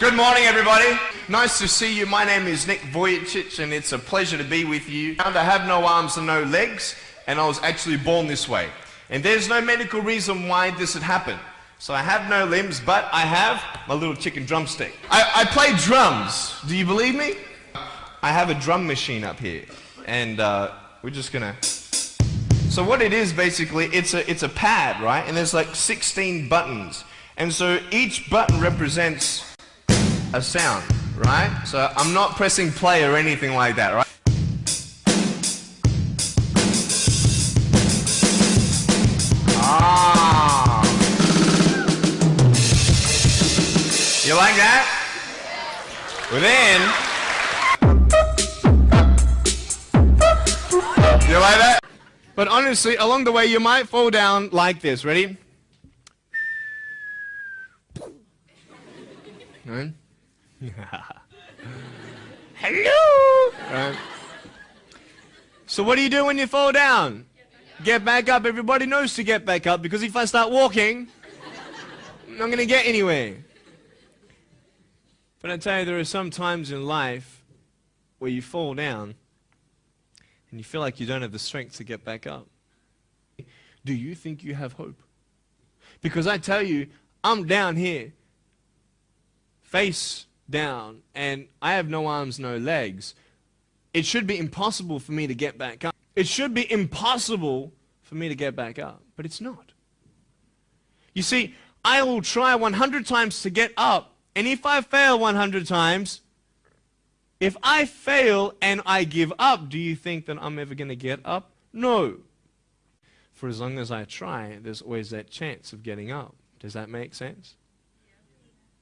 Good morning, everybody. Nice to see you. My name is Nick Vujicic, and it's a pleasure to be with you. I have no arms and no legs, and I was actually born this way. And there's no medical reason why this had happened. So I have no limbs, but I have my little chicken drumstick. I, I play drums. Do you believe me? I have a drum machine up here, and uh, we're just gonna. So what it is basically, it's a it's a pad, right? And there's like 16 buttons, and so each button represents a sound, right? So I'm not pressing play or anything like that, right? Ah. You like that? Well then, you like that? But honestly, along the way, you might fall down like this. Ready? Right? Hello! Right. So what do you do when you fall down? Get back up. Everybody knows to get back up because if I start walking, I'm not going to get anywhere. But I tell you, there are some times in life where you fall down and you feel like you don't have the strength to get back up. Do you think you have hope? Because I tell you, I'm down here, face down, and I have no arms, no legs. It should be impossible for me to get back up. It should be impossible for me to get back up, but it's not. You see, I will try 100 times to get up, and if I fail 100 times, if I fail and I give up, do you think that I'm ever going to get up? No. For as long as I try, there's always that chance of getting up. Does that make sense?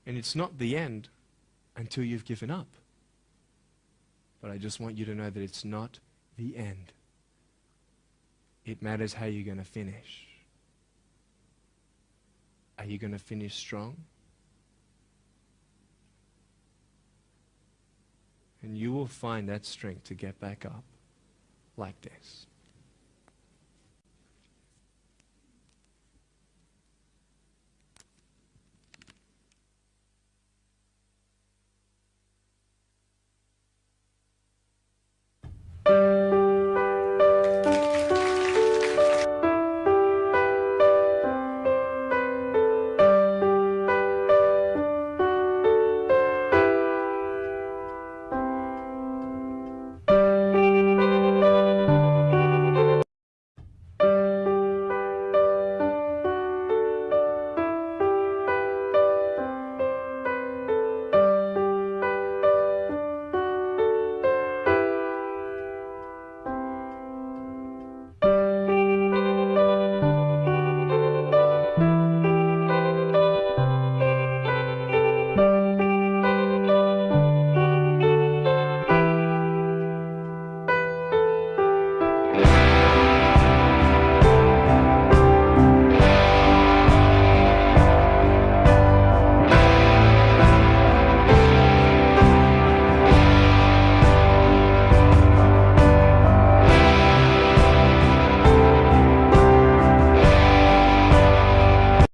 And it's not the end until you've given up. But I just want you to know that it's not the end. It matters how you're going to finish. Are you going to finish strong? And you will find that strength to get back up like this.